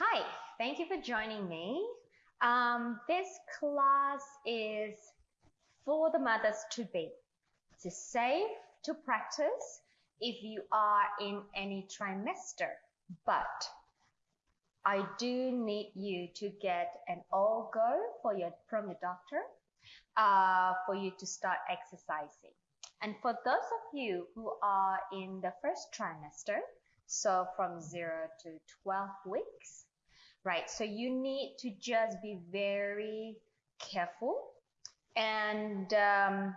Hi, thank you for joining me. Um, this class is for the mothers to be. It's safe to practice if you are in any trimester, but I do need you to get an all go for your from your doctor uh, for you to start exercising. And for those of you who are in the first trimester, so from 0 to 12 weeks, right? So you need to just be very careful and um,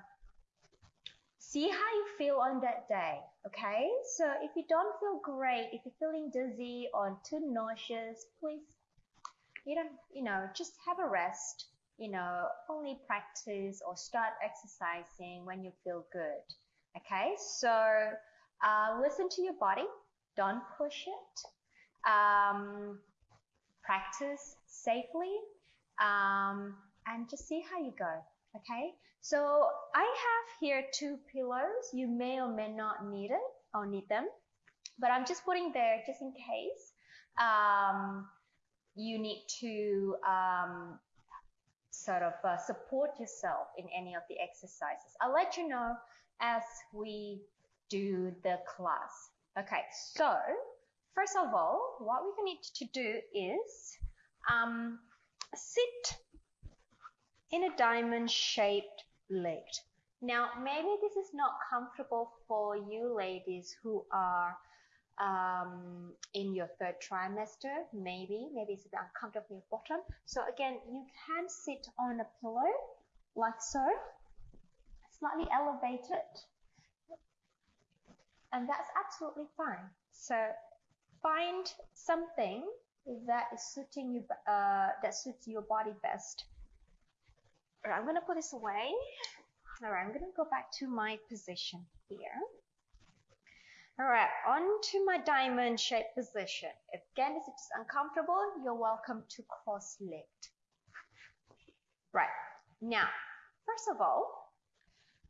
see how you feel on that day, okay? So if you don't feel great, if you're feeling dizzy or too nauseous, please, you don't, you know, just have a rest. You know, only practice or start exercising when you feel good. Okay, so uh, listen to your body. Don't push it. Um, practice safely um, and just see how you go. Okay, so I have here two pillows. You may or may not need it or need them, but I'm just putting there just in case um, you need to um, sort of uh, support yourself in any of the exercises. I'll let you know as we do the class. Okay, so First of all, what we need to do is um, sit in a diamond shaped leg. Now, maybe this is not comfortable for you ladies who are um, in your third trimester, maybe, maybe it's a bit uncomfortable in your bottom. So again, you can sit on a pillow like so, slightly elevated, and that's absolutely fine. So find something that is suiting you uh, that suits your body best. All right, I'm gonna put this away. All right, I'm gonna go back to my position here. All right, on to my diamond shaped position. Again, if it's uncomfortable, you're welcome to cross-legged. Right, now, first of all,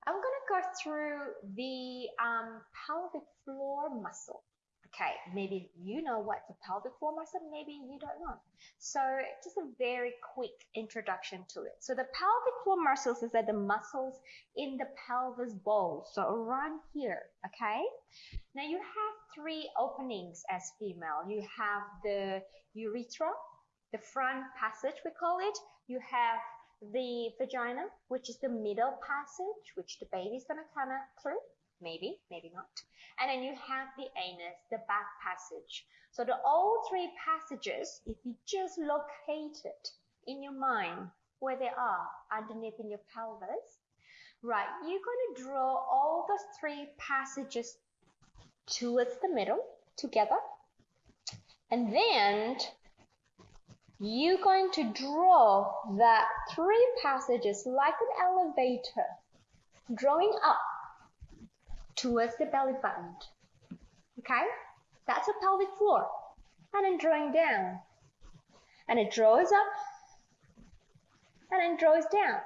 I'm gonna go through the um, pelvic floor muscle. Okay, maybe you know what the pelvic floor muscle, maybe you don't know. So just a very quick introduction to it. So the pelvic floor muscles is that the muscles in the pelvis bowl, so around here, okay? Now you have three openings as female. You have the urethra, the front passage we call it. You have the vagina, which is the middle passage, which the baby's gonna come out through maybe, maybe not. And then you have the anus, the back passage. So the all three passages, if you just locate it in your mind where they are underneath in your pelvis, right, you're going to draw all those three passages towards the middle together. And then you're going to draw that three passages like an elevator, drawing up towards the belly button. Okay? That's a pelvic floor. And then drawing down. And it draws up and then draws down.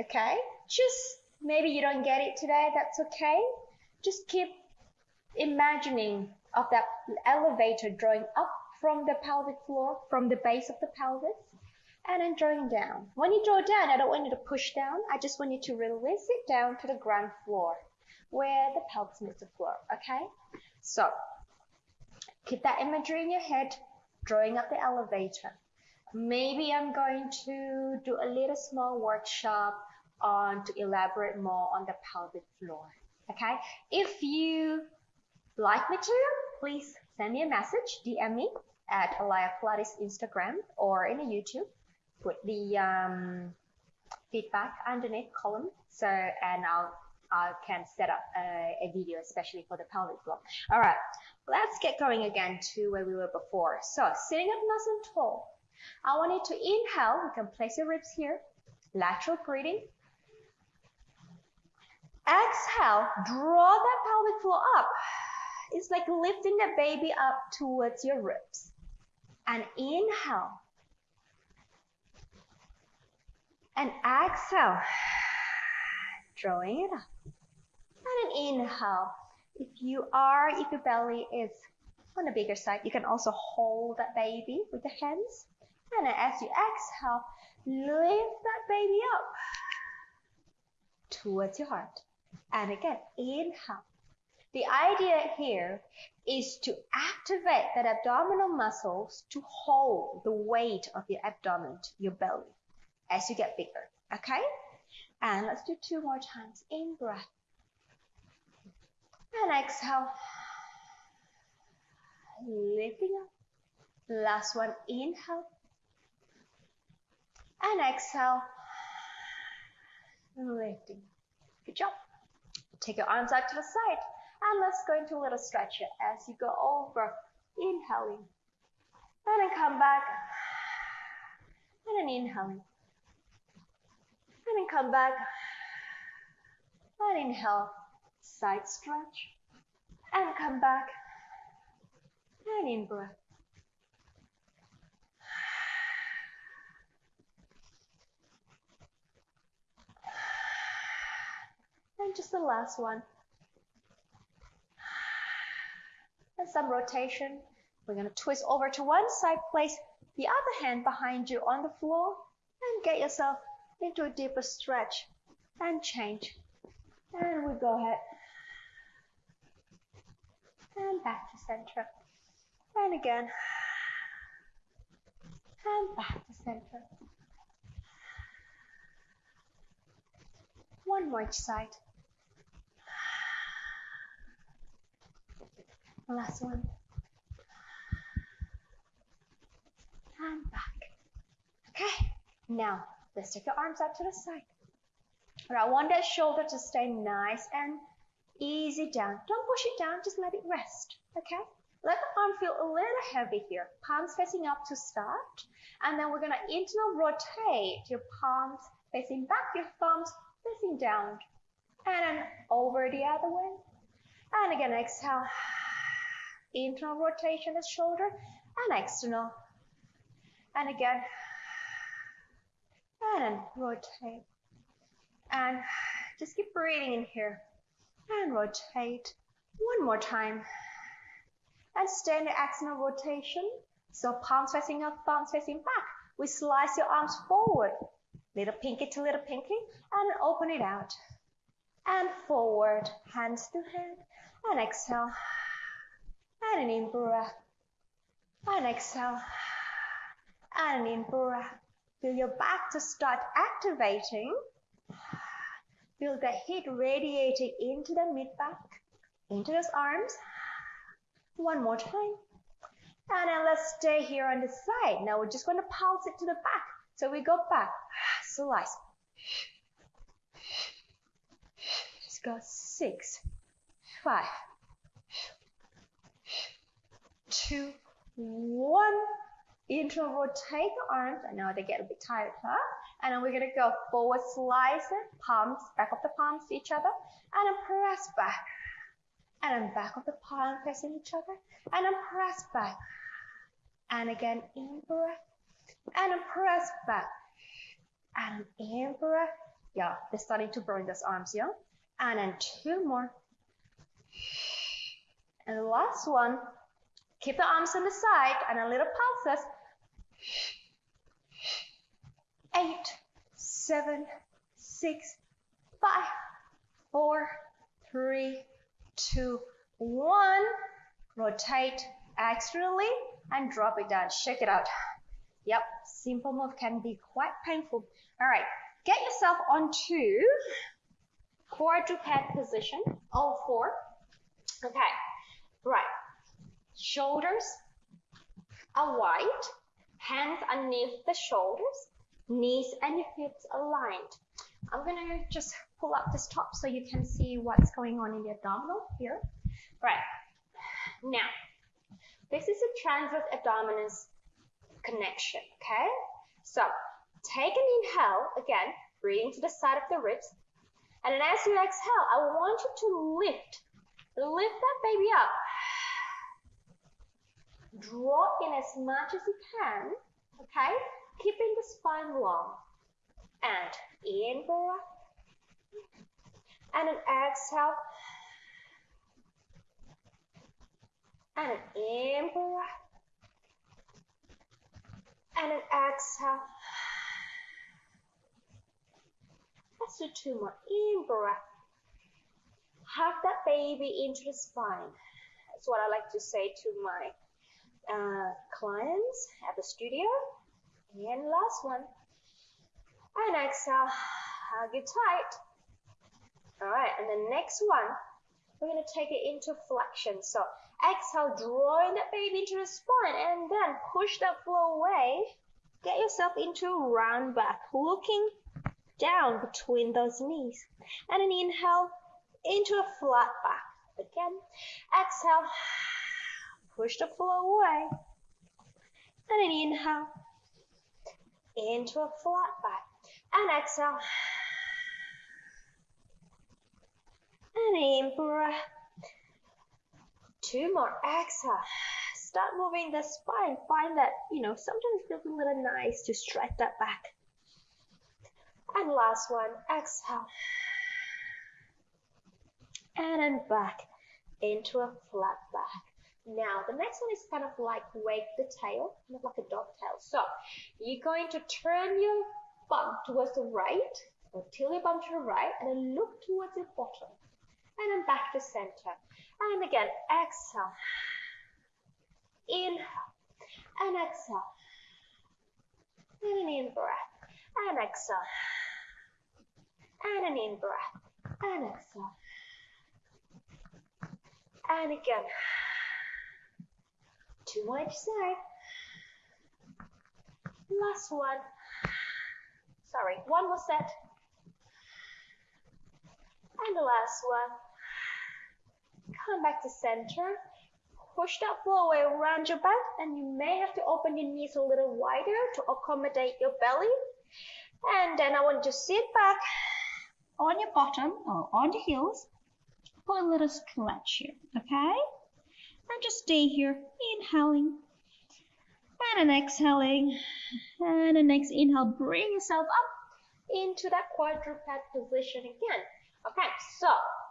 Okay? Just maybe you don't get it today, that's okay. Just keep imagining of that elevator drawing up from the pelvic floor, from the base of the pelvis, and then drawing down. When you draw down, I don't want you to push down. I just want you to release it down to the ground floor where the pelvis meets the floor, okay? So keep that imagery in your head, drawing up the elevator. Maybe I'm going to do a little small workshop on to elaborate more on the pelvic floor, okay? If you like material, please send me a message, DM me at Alaya Pilates Instagram or in YouTube. Put the um, feedback underneath column so and I'll uh, can set up a, a, video, especially for the pelvic floor. All right, let's get going again to where we were before. So sitting up nice and tall. I want you to inhale. You can place your ribs here. Lateral breathing. Exhale, draw that pelvic floor up. It's like lifting the baby up towards your ribs. And inhale. And exhale, drawing it up. And an inhale. If you are, if your belly is on the bigger side. You can also hold that baby with the hands. And as you exhale, lift that baby up towards your heart. And again, inhale. The idea here is to activate that abdominal muscles to hold the weight of your abdomen, your belly, as you get bigger. Okay? And let's do two more times. In breath. And exhale. Lifting up. Last one. Inhale. And exhale. Lifting. Good job. Take your arms out to the side. And let's go into a little stretch here as you go over. Inhaling. And then come back. And then inhaling. And then come back. And inhale. Side stretch. And come back. And in breath. And just the last one. And some rotation. We're going to twist over to one side, place the other hand behind you on the floor, and get yourself into a deeper stretch and change. And we go ahead. And back to center. And again. And back to center. One more each side. Last one. And back. Okay, now let's take your arms out to the side. Right, I want that shoulder to stay nice and easy down. Don't push it down, just let it rest. Okay? Let the arm feel a little heavy here. Palms facing up to start. And then we're going to internal rotate your palms facing back, your thumbs facing down. And then over the other way. And again, exhale internal rotation of the shoulder and external. And again, and rotate. And just keep breathing in here. And rotate. One more time. And stay in the external rotation. So palms facing up, thumbs facing back. We slice your arms forward. Little pinky to little pinky. And open it out. And forward. Hands to head. And exhale and an in breath, and exhale, and an in breath. Feel your back to start activating. Feel the heat radiating into the mid back, into those arms. One more time. And then let's stay here on the side. Now we're just going to pulse it to the back. So we go back, slice. Let's go six, five, two, one. Internal rotate the arms. I know they get a bit tired, huh? And then we're gonna go forward slice it, palms, back of the palms to each other, and then press back. And then back of the palm facing each other, and then press back. And again, in breath, and then press back. And in breath. Yeah, they're starting to burn those arms, yeah? And then two more. And the last one, Keep the arms on the side and a little pulses. Eight, seven, six, five, four, three, two, one. Rotate externally and drop it down. Shake it out. Yep, simple move can be quite painful. All right, get yourself onto quadruped position, all four. Okay, right. Shoulders are wide, hands underneath the shoulders, knees and hips aligned. I'm gonna just pull up this top so you can see what's going on in the abdominal here. Right, now, this is a transverse abdominis connection, okay? So, take an inhale, again, breathing to the side of the ribs, and then as you exhale, I want you to lift, lift that baby up Drop in as much as you can, okay? Keeping the spine long. And in breath. And an exhale. and an in breath, and an exhale. Let's do two more. In breath. Hug that baby into the spine. That's what I like to say to my at the studio. And last one. And exhale, hug it tight. All right, and the next one, we're gonna take it into flexion. So exhale, drawing that baby into the spine, and then push that floor away. Get yourself into a round back, looking down between those knees. And an inhale into a flat back. Again, exhale, push the floor away. And an inhale into a flat back. And exhale. And in breath. Two more. Exhale. Start moving the spine. Find that, you know, sometimes it feels a little nice to stretch that back. And last one. Exhale. And then back into a flat back. Now, the next one is kind of like wag the tail, kind of like a dog tail. So, you're going to turn your bum towards the right, or tilt your bum to the right, and then look towards your bottom. And then back to center. And again, exhale. Inhale. And exhale. And an in breath. And exhale. And an in breath. And exhale. And again. Two more each side. Last one. Sorry, one more set. And the last one. Come back to center. Push that floor away around your back and you may have to open your knees a little wider to accommodate your belly. And then I want you to sit back on your bottom or on your heels for a little stretch here, okay? And just stay here, inhaling and an exhaling. And the next inhale, bring yourself up into that quadruped position again. Okay, so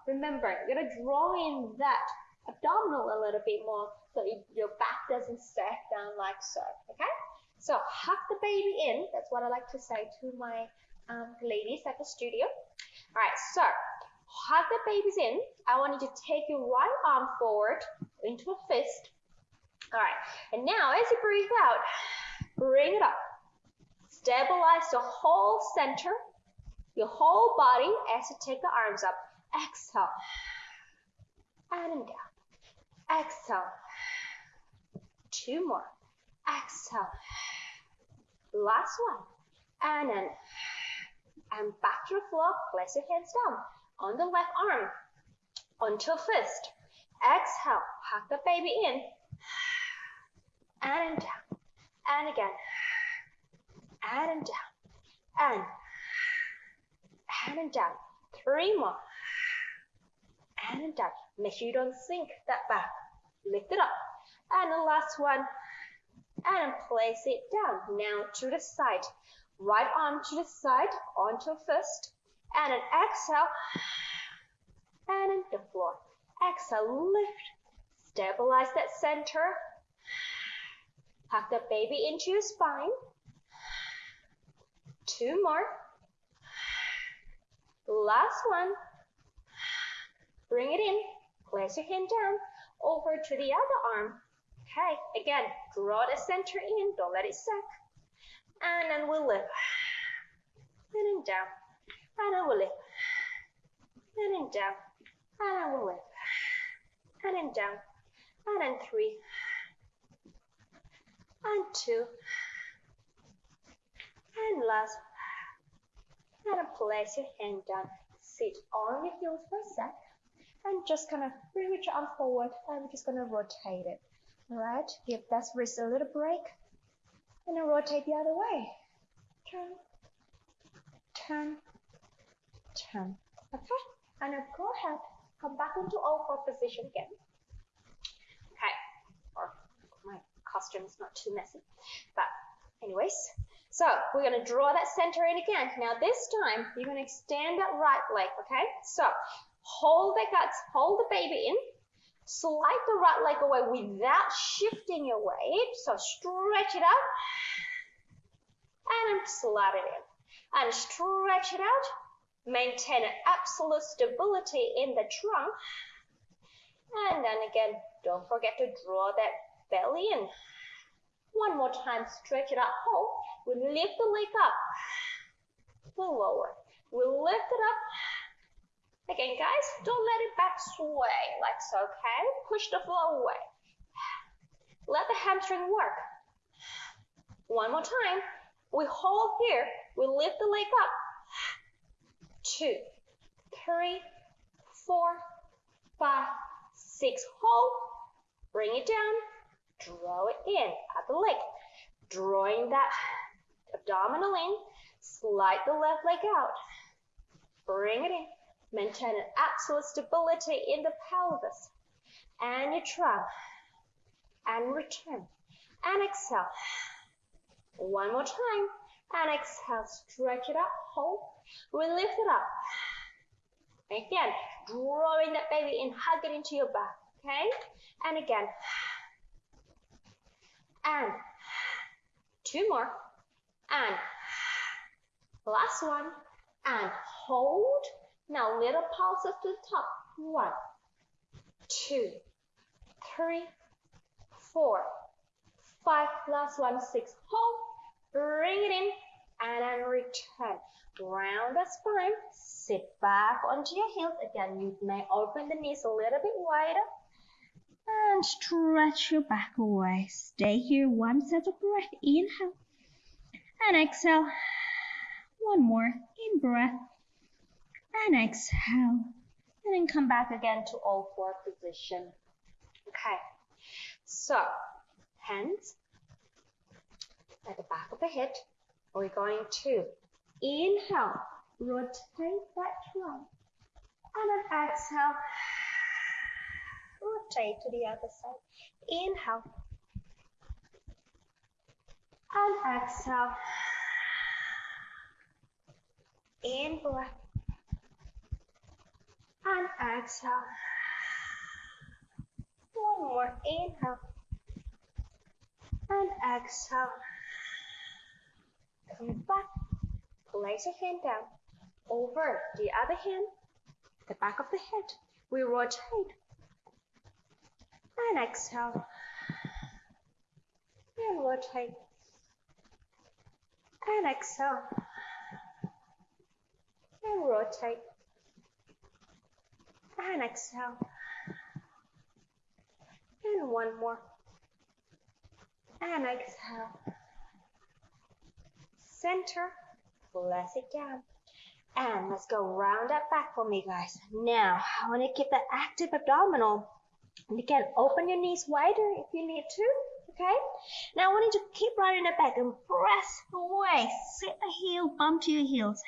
remember, you're gonna draw in that abdominal a little bit more so your back doesn't sag down like so. Okay, so hug the baby in. That's what I like to say to my um, ladies at the studio. All right, so hug the babies in. I want you to take your right arm forward into a fist. All right, and now as you breathe out, bring it up. Stabilize the whole center, your whole body as you take the arms up. Exhale. And down. Exhale. Two more. Exhale. Last one. And then. And back to the floor. Place your hands down on the left arm onto a fist. Exhale, hug the baby in and down and again and down and and down. Three more and down. Make sure you don't sink that back. Lift it up. And the last one. And place it down. Now to the side. Right arm to the side onto a fist and an exhale, and the floor. Exhale, lift, stabilize that center. Tuck the baby into your spine. Two more. Last one. Bring it in. Place your hand down over to the other arm. Okay, again, draw the center in. Don't let it sag. And then we'll lift. And then down and I will lift, and then down, and I will lift, and then down, and then three, and two, and last, and then place your hand down, sit on your heels for a sec, and just kind of bring your arm forward, and we're just gonna rotate it. All right, give that wrist a little break, and then rotate the other way. Turn, turn, turn. Okay, and now go ahead, come back into four position again. Okay, or my costume is not too messy, but anyways. So we're going to draw that center in again. Now this time, you're going to extend that right leg, okay? So hold the guts, hold the baby in, Slide the right leg away without shifting your weight. So stretch it out and slide it in. And stretch it out. Maintain absolute stability in the trunk. And then again, don't forget to draw that belly in. One more time, stretch it out, oh, hold. We lift the leg up. we lower. We lift it up. Again, guys, don't let it back sway like so, okay? Push the floor away. Let the hamstring work. One more time. We hold here. We lift the leg up. Two, three, four, five, six. Hold. Bring it down. Draw it in at the leg. Drawing that abdominal in. Slide the left leg out. Bring it in. Maintain an absolute stability in the pelvis and your trunk. And return. And exhale. One more time. And exhale. Stretch it up. Hold. We lift it up. Again, drawing that baby in. Hug it into your back. Okay? And again. And two more. And last one. And hold. Now little pulses to the top. One, two, three, four, five. Last one, six. Hold. Bring it in and then return. Round the spine. Sit back onto your heels. Again, you may open the knees a little bit wider and stretch your back away. Stay here one set of breath. Inhale and exhale. One more in breath and exhale. And then come back again to all four position. Okay, so hands at the back of the head. We're going to inhale, rotate that trunk, and then exhale rotate to the other side. Inhale. And exhale. In breath. And exhale. One more. Inhale. And exhale. Back. Place your hand down. Over the other hand. The back of the head. We rotate and exhale. And rotate. And exhale. And rotate. And exhale. And one more. And exhale. Center. Press it down. And let's go round that back for me, guys. Now, I want to keep that active abdominal and can open your knees wider if you need to. Okay? Now I want you to keep riding the back and press away. Sit the heel, bump to your heels.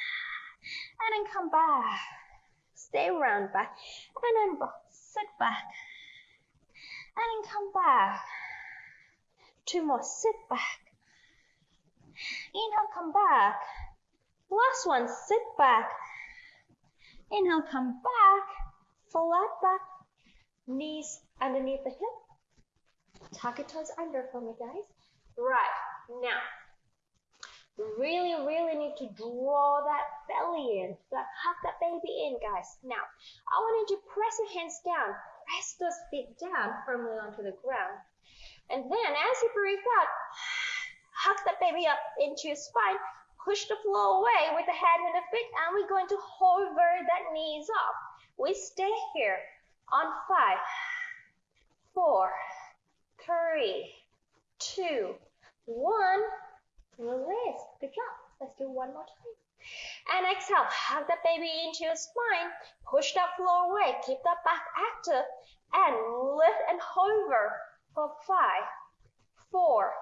And then come back. Stay round back. And then sit back. And then come back. Two more. Sit back. Inhale, come back. Last one. Sit back. Inhale, come back. Flat back. Knees underneath the hip. Tuck your toes under for me, guys. Right, now, really, really need to draw that belly in. Like, hug that baby in, guys. Now, I want you to press your hands down. Press those feet down firmly onto the ground. And then, as you breathe out, hug that baby up into your spine. Push the floor away with the head and the feet, and we're going to hover that knees up. We stay here on five four, three, two, one. Release. Good job. Let's do one more time. And exhale. Hug the baby into your spine. Push that floor away. Keep that back active. And lift and hover for five, four,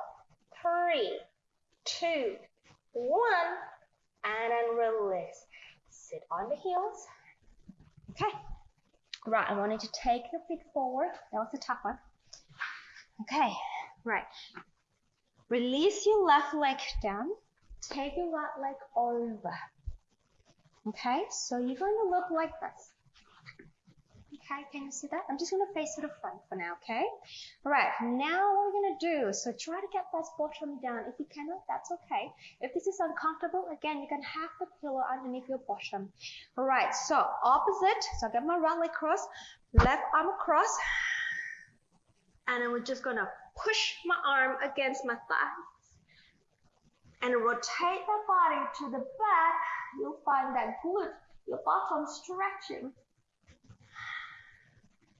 three, two, one. And then release. Sit on the heels. Okay. Right, I wanted to take your feet forward. That was a tough one. Okay, right. Release your left leg down. Take your right leg over. Okay, so you're going to look like this. Okay, can you see that? I'm just going to face to the front for now, okay? All right, now what we're going to do, so try to get that bottom down. If you cannot, that's okay. If this is uncomfortable, again, you can have the pillow underneath your bottom. All right, so opposite, so I get my right leg cross, left arm across, and then we're just going to push my arm against my thighs and rotate the body to the back. You'll find that glute, your bottom stretching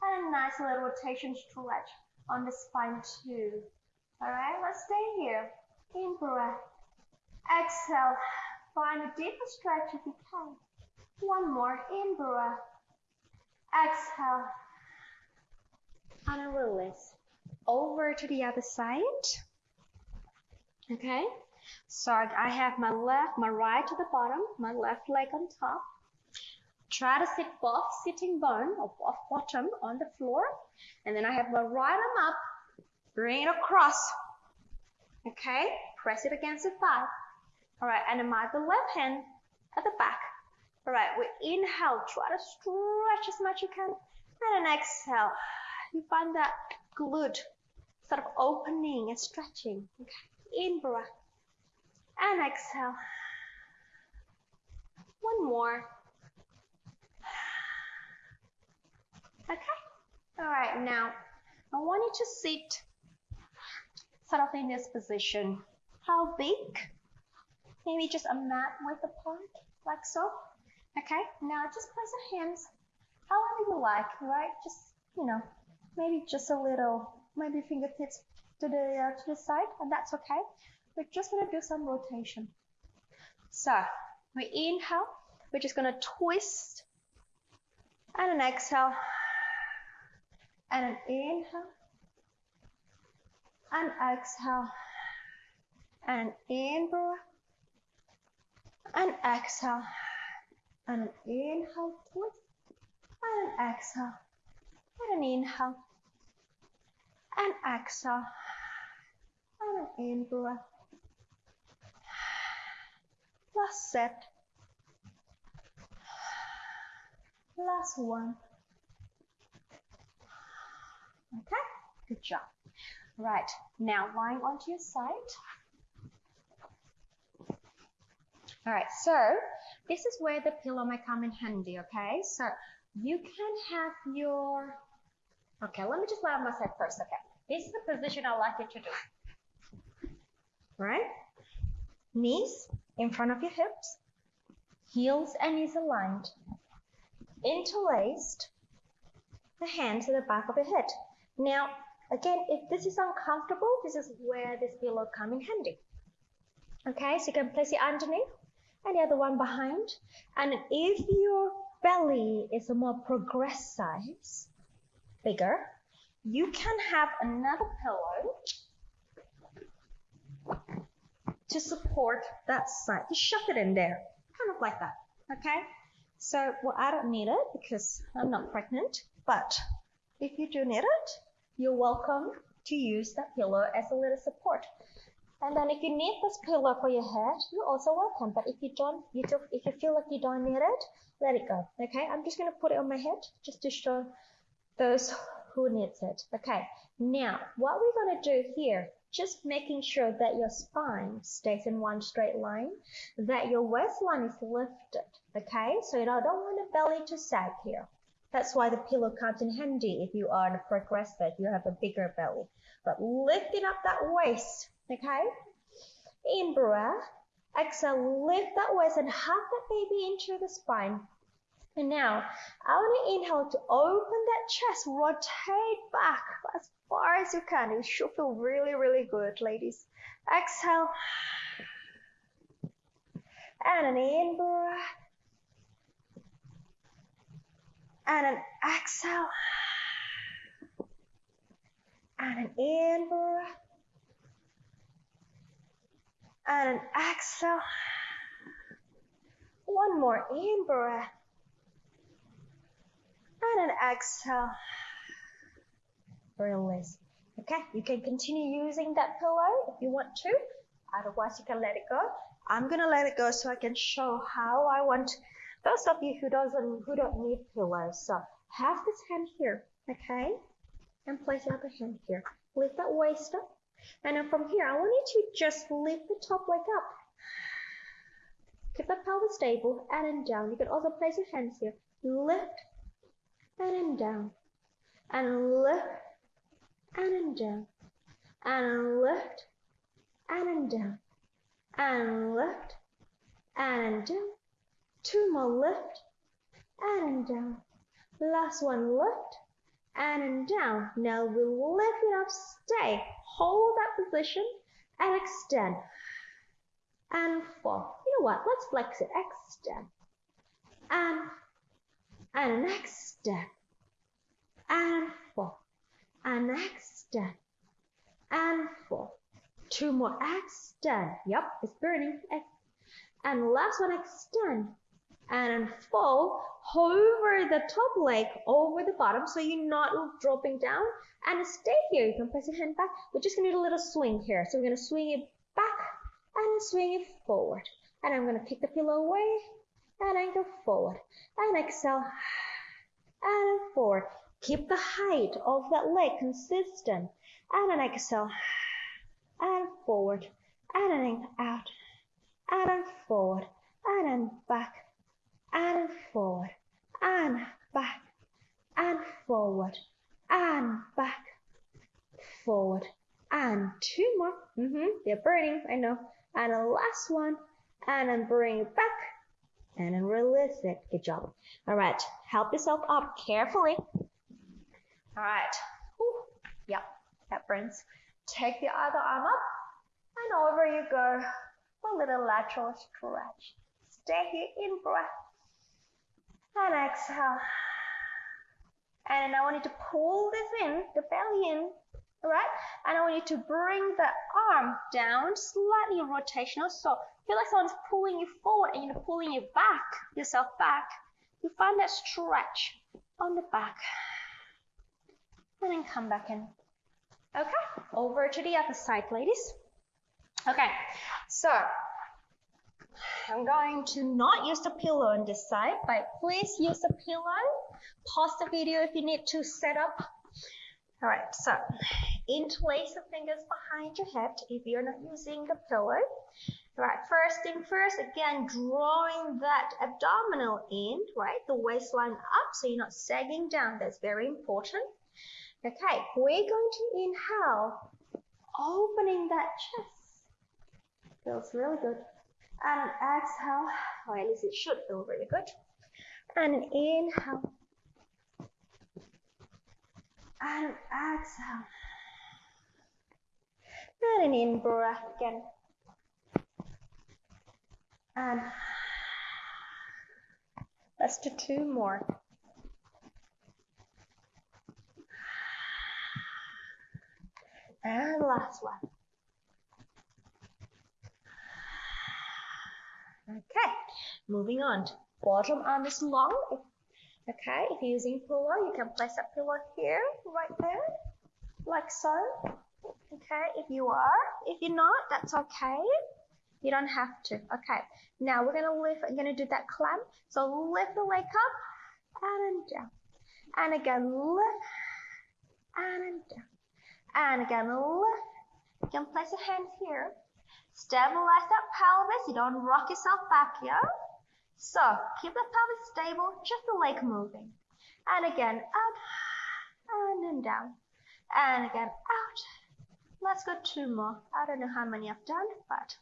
and a nice little rotation stretch on the spine too. All right, let's stay here. In breath. Exhale. Find a deeper stretch if you can. One more. In breath. Exhale. And a release. Over to the other side. Okay. So I have my left, my right to the bottom, my left leg on top. Try to sit both sitting bone or both bottom on the floor. And then I have my right arm up, bring it across. Okay, press it against the thigh. All right, and then my the left hand at the back. All right, we inhale, try to stretch as much as you can. And then exhale. You find that glute sort of opening and stretching. Okay, in breath. And exhale. One more. Okay. All right. Now, I want you to sit sort of in this position. How big? Maybe just a mat width apart, like so. Okay. Now, just place your hands however you like, right? Just, you know, maybe just a little, maybe fingertips to the uh, to the side, and that's okay. We're just gonna do some rotation. So, we inhale. We're just gonna twist, and an exhale and an inhale. And exhale. And in breath and exhale. And an inhale. Twist and an exhale. And an inhale. And exhale. And an in breath last set. Last one Okay, good job. Right, now lying onto your side. All right, so this is where the pillow might come in handy, okay? So you can have your, okay, let me just lie on my side first, okay? This is the position I like you to do. Right? Knees in front of your hips, heels and knees aligned, interlaced, the hands at the back of your head. Now, again, if this is uncomfortable, this is where this pillow come in handy. Okay, so you can place it underneath and the other one behind. And if your belly is a more progress size, bigger, you can have another pillow to support that side. Just shove it in there, kind of like that. Okay? So, well, I don't need it because I'm not pregnant, but if you do need it, you're welcome to use that pillow as a little support. And then if you need this pillow for your head, you're also welcome. But if you don't, you do, if you feel like you don't need it, let it go. Okay, I'm just gonna put it on my head just to show those who needs it. Okay, now what we're gonna do here, just making sure that your spine stays in one straight line, that your waistline is lifted. Okay, so you don't want the belly to sag here. That's why the pillow comes in handy if you are in a progressive, you have a bigger belly. But lifting up that waist, okay? In breath, exhale, lift that waist and hug that baby into the spine. And now, I want to inhale to open that chest, rotate back as far as you can. It should feel really, really good, ladies. Exhale. And an in breath and an exhale and an in breath and an exhale. One more in breath and an exhale. Release. Okay, you can continue using that pillow if you want to. Otherwise, you can let it go. I'm gonna let it go so I can show how I want those of you who doesn't who don't need pillows, so have this hand here, okay? And place the other hand here. Lift that waist up. And then from here, I want you to just lift the top leg up. Keep the pelvis stable and then down. You can also place your hands here. Lift and then down. And lift and then down. And lift and then down. And lift and then down. Two more lift and down. Last one lift and down. Now we lift it up, stay, hold that position and extend and four You know what? Let's flex it. Extend and and extend and four and extend and four Two more extend. Yep, it's burning. And last one extend and fold hover the top leg over the bottom so you're not dropping down and stay here. You can press your hand back. We're just gonna do a little swing here. So we're gonna swing it back and swing it forward. And I'm gonna kick the pillow away and then go forward and exhale and forward. Keep the height of that leg consistent and then exhale and forward and then out and forward and then back and forward and back and forward and back forward and two more. Mm-hmm they're burning I know. And a last one and then bring it back and then release it. Good job. All right help yourself up carefully. All right Ooh. yep that burns. Take the other arm up and over you go. A little lateral stretch. Stay here in breath and exhale. And I want you to pull this in, the belly in, right? And I want you to bring the arm down, slightly rotational. So feel like someone's pulling you forward and you're pulling you back, yourself back. You find that stretch on the back. And then come back in. Okay, over to the other side, ladies. Okay, so I'm going to not use the pillow on this side, but please use the pillow. Pause the video if you need to set up. All right, so interlace the fingers behind your head if you're not using the pillow. All right, first thing first, again, drawing that abdominal in, right, the waistline up so you're not sagging down. That's very important. Okay, we're going to inhale, opening that chest. Feels really good and exhale, or at least it should feel really good. And inhale. And exhale. And an in breath again. And let's do two more. And last one. Okay, moving on. Bottom arm is long. Okay, if you're using pillow, you can place a pillow here, right there, like so. Okay, if you are. If you're not, that's okay. You don't have to. Okay, now we're gonna lift, I'm gonna do that clamp. So lift the leg up and down. And again, lift and down. And again, lift. You can place your hands here Stabilize that pelvis. You don't rock yourself back here. So keep the pelvis stable, just the leg moving. And again, out and then down. And again, out. Let's go two more. I don't know how many I've done, but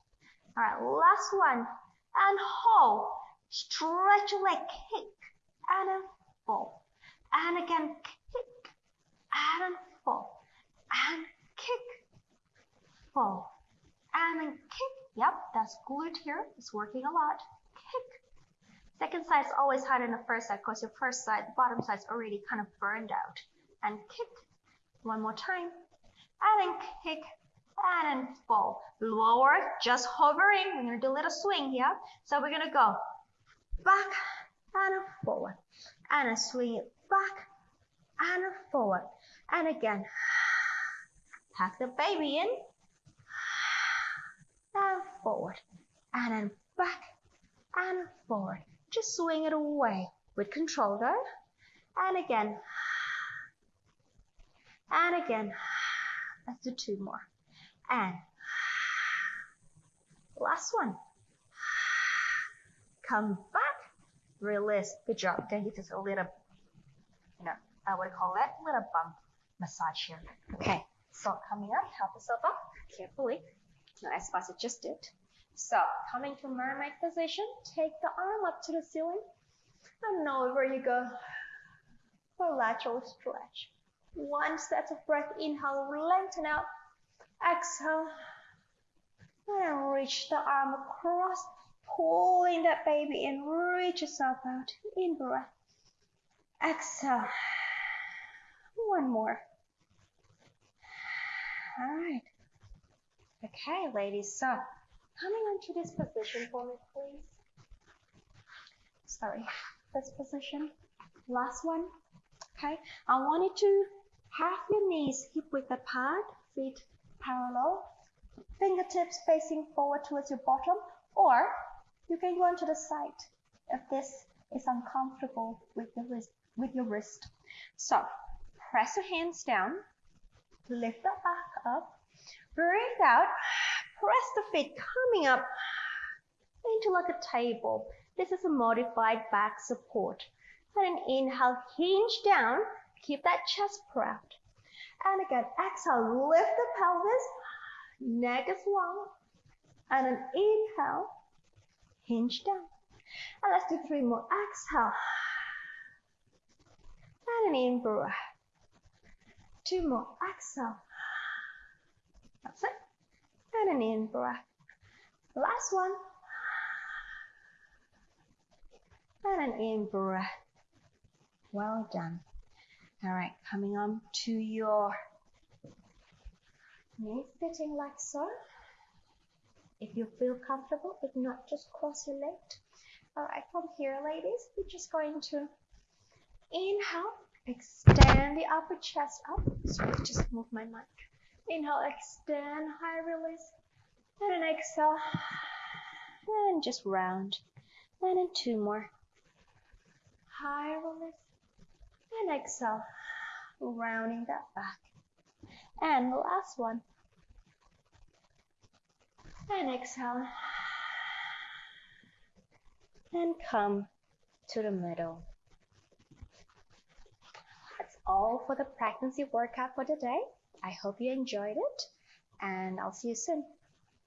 all right, last one. And hold. Stretch your leg, kick, and then fall. And again, kick, and fall. And kick, fall and then kick. Yep, that's glute here. It's working a lot. Kick. Second side is always harder than the first side because your first side, the bottom side is already kind of burned out. And kick. One more time. And then kick. And then fall. Lower, just hovering. We're going to do a little swing here. So we're going to go back and forward. And a swing it back and forward. And again, pack the baby in forward, and then back and forward. Just swing it away with control though. And again. And again. Let's do two more. And last one. Come back. Release. Good job. Then you just a little, you know, I would call that little bump massage here. Okay. So coming up, help yourself up carefully. As fast as just did. So coming to mermaid position, take the arm up to the ceiling. And over you go. For lateral stretch. One set of breath. Inhale, lengthen out. Exhale. And reach the arm across. Pulling that baby in. Reach yourself out. In breath. Exhale. One more. All right. Okay, ladies. So coming onto this position for me, please. Sorry, this position. Last one. Okay, I want you to have your knees hip width apart, feet parallel, fingertips facing forward towards your bottom, or you can go onto the side if this is uncomfortable with your wrist. With your wrist. So press your hands down, lift the back up, breathe out, press the feet coming up into like a table. This is a modified back support. And an inhale, hinge down, keep that chest proud. And again, exhale, lift the pelvis, neck is long. And an inhale, hinge down. And let's do three more. Exhale. And an in breath. Two more. Exhale. In breath. Last one. And an in breath. Well done. All right, coming on to your knees sitting like so. If you feel comfortable, if not, just cross your legs. All right, from here, ladies, we're just going to inhale, extend the upper chest up. Sorry, just move my mic. Inhale, extend, high release, and an exhale, and just round. And then two more. High release, and exhale, rounding that back. And the last one. And exhale. And come to the middle. That's all for the pregnancy workout for today. I hope you enjoyed it and I'll see you soon.